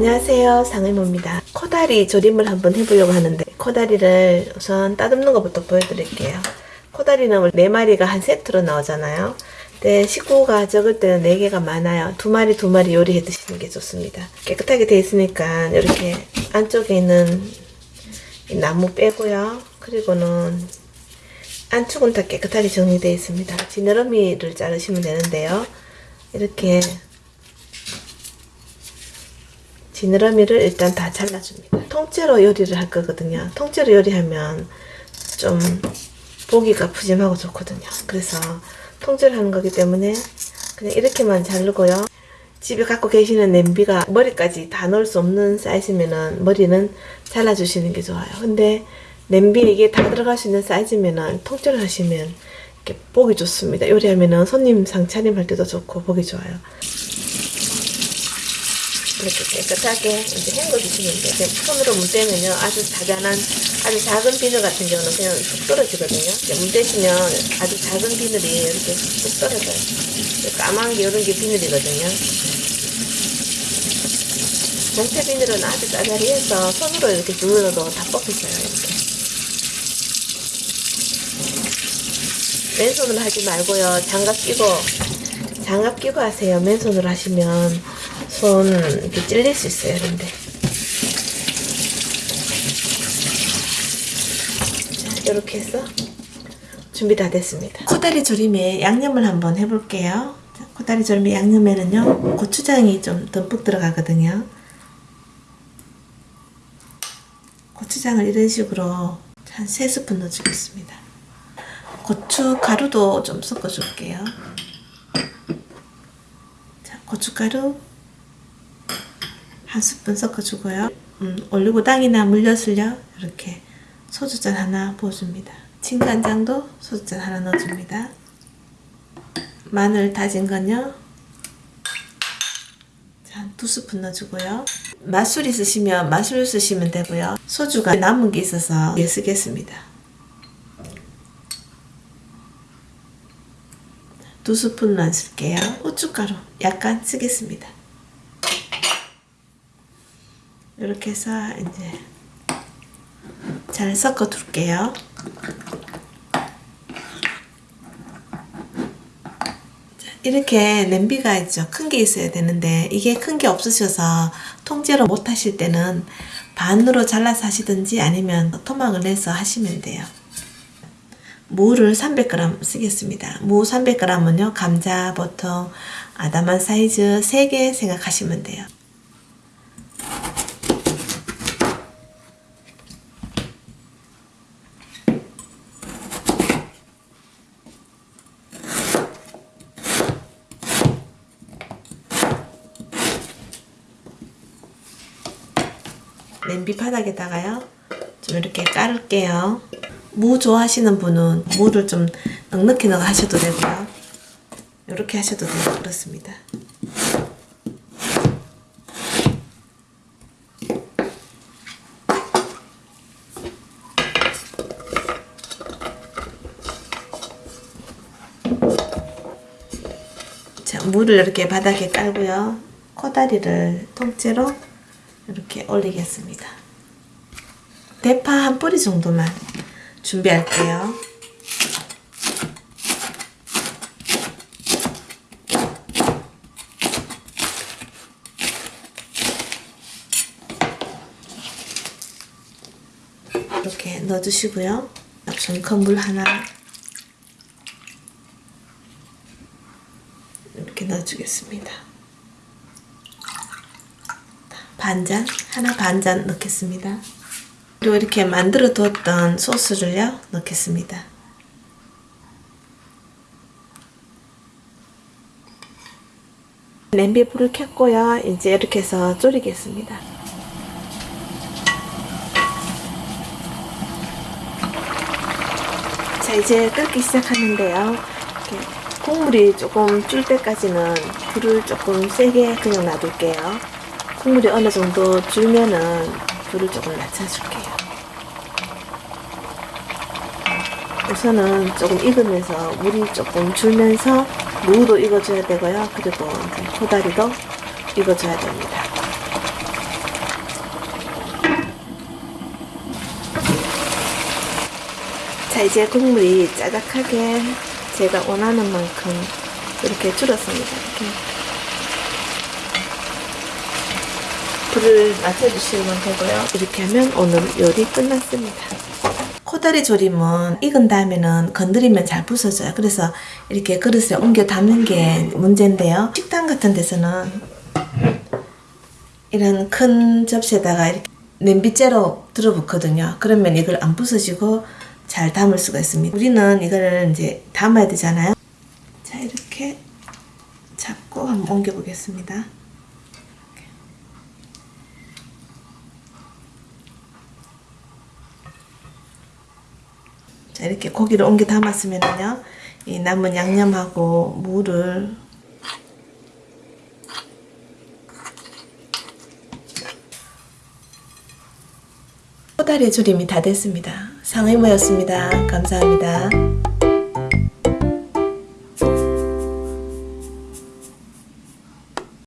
안녕하세요. 상의모입니다. 코다리 조림을 한번 해보려고 하는데 코다리를 우선 따듬는 것부터 보여드릴게요. 코다리는 4마리가 한 세트로 나오잖아요. 근데 식구가 적을 때는 4개가 많아요. 두 마리 두 마리 요리해 드시는 게 좋습니다. 깨끗하게 돼 있으니까 이렇게 안쪽에 있는 이 나무 빼고요. 그리고는 안쪽은 다 깨끗하게 정리되어 있습니다. 지느러미를 자르시면 되는데요. 이렇게 지느러미를 일단 다 잘라줍니다. 통째로 요리를 할 거거든요. 통째로 요리하면 좀 보기가 푸짐하고 좋거든요. 그래서 통째로 하는 거기 때문에 그냥 이렇게만 자르고요. 집에 갖고 계시는 냄비가 머리까지 다 넣을 수 없는 사이즈면은 머리는 잘라주시는 게 좋아요. 근데 냄비 이게 다 들어갈 수 있는 사이즈면은 통째로 하시면 이렇게 보기 좋습니다. 요리하면은 손님 상차림 할 때도 좋고 보기 좋아요. 이렇게 깨끗하게 이제 헹궈주시면 돼요. 손으로 문대면요. 아주 자잘한, 아주 작은 비늘 같은 경우는 그냥 쑥 떨어지거든요. 문대시면 아주 작은 비늘이 이렇게 쑥 떨어져요. 까만 게 이런 게 비늘이거든요. 정체 비늘은 아주 짜잘해서 손으로 이렇게 눌러도 다 뽑히져요. 이렇게. 맨손으로 하지 말고요. 장갑 끼고, 장갑 끼고 하세요. 맨손으로 하시면 손 이렇게 찔릴 수 있어요. 근데 자, 이렇게 해서 준비 다 됐습니다. 코다리 조림에 양념을 한번 해볼게요. 자, 코다리 조림에 양념에는요 고추장이 좀 듬뿍 들어가거든요. 고추장을 이런 식으로 한 3스푼 넣어주겠습니다. 고추 가루도 좀 섞어줄게요. 자, 고춧가루 한 스푼 섞어주고요. 음, 올리고당이나 물엿을요. 이렇게 소주잔 하나 부어줍니다. 진간장도 소주잔 하나 넣어줍니다. 마늘 다진 건요. 한 두 스푼 넣어주고요. 맛술 있으시면 맛술 쓰시면 되고요. 소주가 남은 게 있어서 예 쓰겠습니다. 두 스푼만 쓸게요. 고춧가루 약간 쓰겠습니다. 이렇게 해서 이제 잘 섞어 둘게요. 이렇게 냄비가 있죠. 큰 게 있어야 되는데 이게 큰 게 없으셔서 통째로 못 하실 때는 반으로 잘라서 하시든지 아니면 토막을 내서 하시면 돼요. 무를 300g 쓰겠습니다. 무 300g은요. 감자 보통 아담한 사이즈 3개 생각하시면 돼요. 냄비 바닥에다가요. 좀 이렇게 깔을게요. 무 좋아하시는 분은 무를 좀 넉넉히 넣어 하셔도 되고요. 이렇게 하셔도 되고 그렇습니다. 자 물을 이렇게 바닥에 깔고요. 코다리를 통째로 이렇게 올리겠습니다. 대파 한 뿌리 정도만 준비할게요. 이렇게 넣어주시고요. 중컵물 하나 이렇게 넣어주겠습니다. 반잔 하나 반잔 넣겠습니다. 그리고 이렇게 만들어 두었던 소스를요 넣겠습니다. 냄비에 불을 켰고요. 이제 이렇게 해서 졸이겠습니다. 자 이제 끓기 시작하는데요. 국물이 조금 줄 때까지는 불을 조금 세게 그냥 놔둘게요. 국물이 어느 정도 줄면은 불을 조금 낮춰줄게요. 우선은 조금 익으면서 물이 조금 줄면서 무도 익어줘야 되고요. 그리고 코다리도 익어줘야 됩니다. 자 이제 국물이 짜작하게 제가 원하는 만큼 이렇게 줄었습니다. 이렇게. 불을 낮춰주시면 되고요. 이렇게 하면 오늘 요리 끝났습니다. 코다리 조림은 익은 다음에는 건드리면 잘 부서져요. 그래서 이렇게 그릇에 옮겨 담는 게 문제인데요. 식당 같은 데서는 이런 큰 접시에다가 이렇게 냄비째로 들어붙거든요. 그러면 이걸 안 부서지고 잘 담을 수가 있습니다. 우리는 이거를 이제 담아야 되잖아요. 자, 이렇게 잡고 한번 옮겨 보겠습니다. 자, 이렇게 고기를 옮겨 담았으면요. 이 남은 양념하고 무를 코다리 조림이 다 됐습니다. 상의모였습니다. 감사합니다.